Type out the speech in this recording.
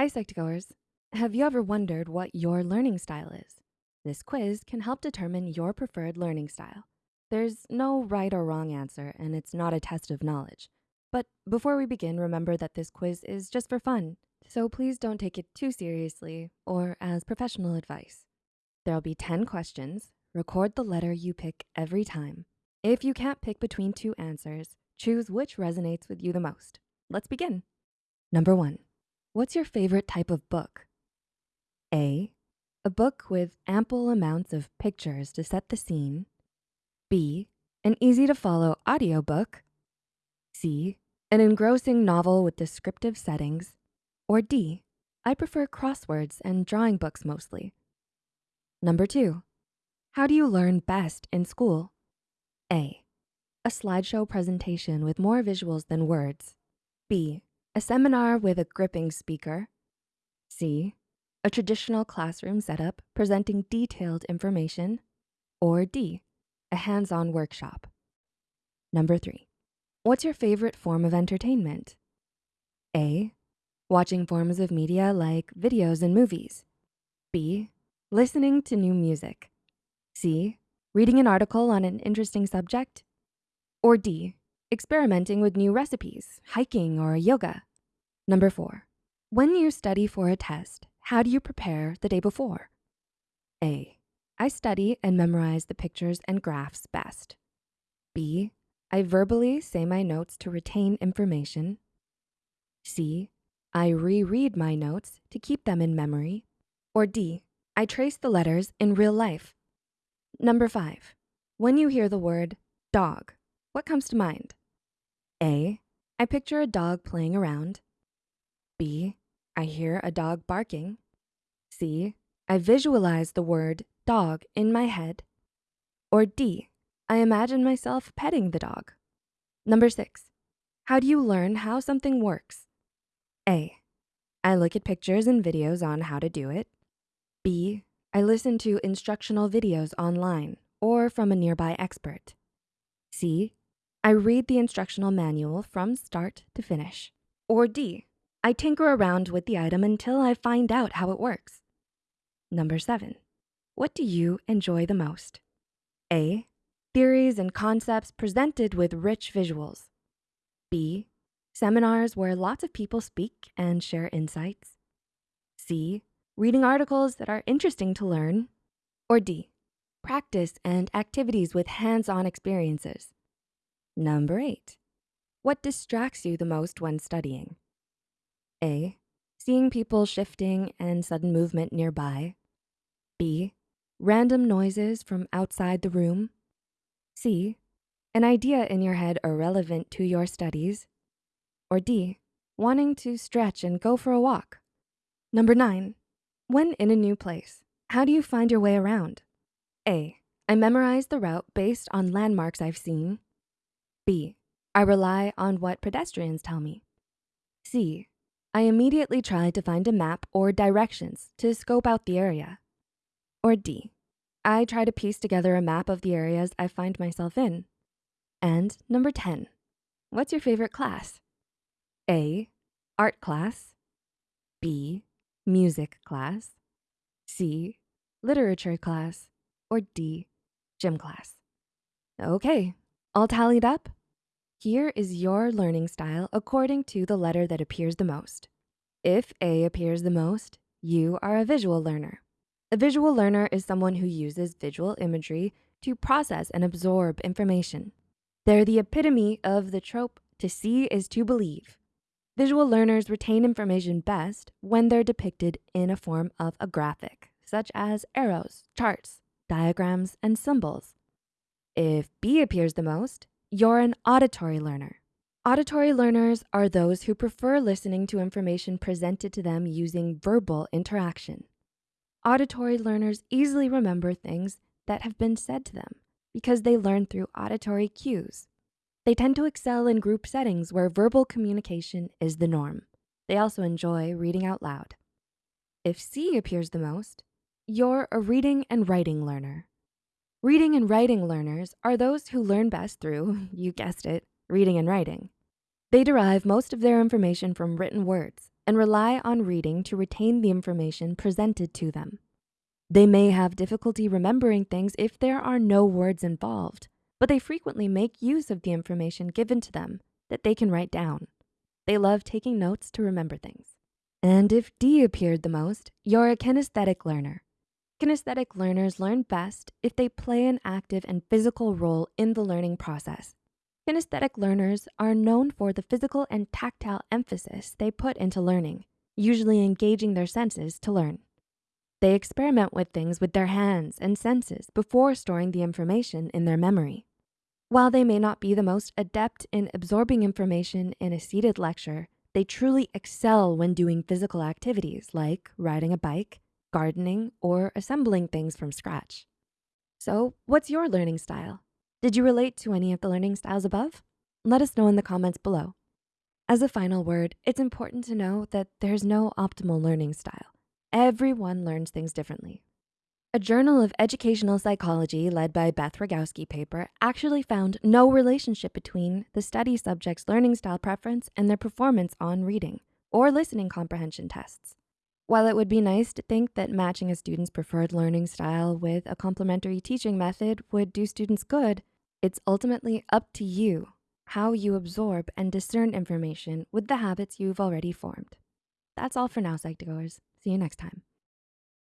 Hi, Psych2Goers. Have you ever wondered what your learning style is? This quiz can help determine your preferred learning style. There's no right or wrong answer, and it's not a test of knowledge. But before we begin, remember that this quiz is just for fun, so please don't take it too seriously or as professional advice. There'll be 10 questions. Record the letter you pick every time. If you can't pick between two answers, choose which resonates with you the most. Let's begin. Number one, what's your favorite type of book? A, a book with ample amounts of pictures to set the scene. B, an easy to follow audiobook. C, an engrossing novel with descriptive settings. Or D, I prefer crosswords and drawing books mostly. Number two, how do you learn best in school? A, a slideshow presentation with more visuals than words. B, a seminar with a gripping speaker. C, a traditional classroom setup presenting detailed information. Or D, a hands-on workshop. Number three, what's your favorite form of entertainment? A, watching forms of media like videos and movies. B, listening to new music. C, reading an article on an interesting subject. Or D, experimenting with new recipes, hiking or yoga. Number four, when you study for a test, how do you prepare the day before? A, I study and memorize the pictures and graphs best. B, I verbally say my notes to retain information. C, I reread my notes to keep them in memory. Or D, I trace the letters in real life. Number five, when you hear the word dog, what comes to mind? A, I picture a dog playing around. B, I hear a dog barking. C, I visualize the word dog in my head. Or D, I imagine myself petting the dog. Number six, how do you learn how something works? A, I look at pictures and videos on how to do it. B, I listen to instructional videos online or from a nearby expert. C, I read the instructional manual from start to finish. Or D, I tinker around with the item until I find out how it works. Number seven, what do you enjoy the most? A, theories and concepts presented with rich visuals. B, seminars where lots of people speak and share insights. C, reading articles that are interesting to learn. Or D, practice and activities with hands-on experiences. Number eight, what distracts you the most when studying? A, seeing people shifting and sudden movement nearby. B, random noises from outside the room. C, an idea in your head irrelevant to your studies. Or D, wanting to stretch and go for a walk. Number nine, when in a new place, how do you find your way around? A, I memorize the route based on landmarks I've seen. B, I rely on what pedestrians tell me. C, I immediately try to find a map or directions to scope out the area. Or D, I try to piece together a map of the areas I find myself in. And number 10, what's your favorite class? A, art class. B, music class. C, literature class. Or D, gym class. Okay, all tallied up? Here is your learning style according to the letter that appears the most. If A appears the most, you are a visual learner. A visual learner is someone who uses visual imagery to process and absorb information. They're the epitome of the trope, to see is to believe. Visual learners retain information best when they're depicted in a form of a graphic, such as arrows, charts, diagrams, and symbols. If B appears the most, you're an auditory learner. Auditory learners are those who prefer listening to information presented to them using verbal interaction. Auditory learners easily remember things that have been said to them because they learn through auditory cues. They tend to excel in group settings where verbal communication is the norm. They also enjoy reading out loud. If C appears the most, you're a reading and writing learner. Reading and writing learners are those who learn best through, you guessed it, reading and writing. They derive most of their information from written words, and rely on reading to retain the information presented to them. They may have difficulty remembering things if there are no words involved, but they frequently make use of the information given to them that they can write down. They love taking notes to remember things. And if D appeared the most, you're a kinesthetic learner. Kinesthetic learners learn best if they play an active and physical role in the learning process. Kinesthetic learners are known for the physical and tactile emphasis they put into learning, usually engaging their senses to learn. They experiment with things with their hands and senses before storing the information in their memory. While they may not be the most adept in absorbing information in a seated lecture, they truly excel when doing physical activities like riding a bike, gardening, or assembling things from scratch. So what's your learning style? Did you relate to any of the learning styles above? Let us know in the comments below. As a final word, it's important to know that there's no optimal learning style. Everyone learns things differently. A Journal of Educational Psychology led by Beth Rogowski paper actually found no relationship between the study subject's learning style preference and their performance on reading or listening comprehension tests. While it would be nice to think that matching a student's preferred learning style with a complementary teaching method would do students good, it's ultimately up to you how you absorb and discern information with the habits you've already formed. That's all for now, Psych2Goers. See you next time.